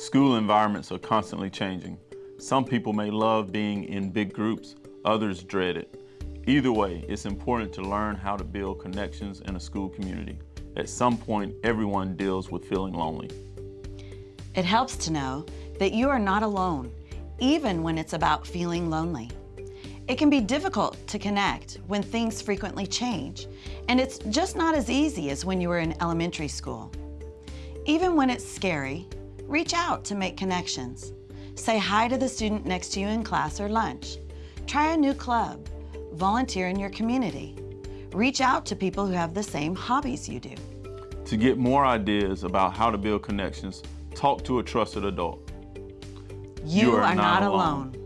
School environments are constantly changing. Some people may love being in big groups, others dread it. Either way, it's important to learn how to build connections in a school community. At some point, everyone deals with feeling lonely. It helps to know that you are not alone, even when it's about feeling lonely. It can be difficult to connect when things frequently change, and it's just not as easy as when you were in elementary school. Even when it's scary, reach out to make connections. Say hi to the student next to you in class or lunch. Try a new club. Volunteer in your community. Reach out to people who have the same hobbies you do. To get more ideas about how to build connections, talk to a trusted adult. You, are, not alone.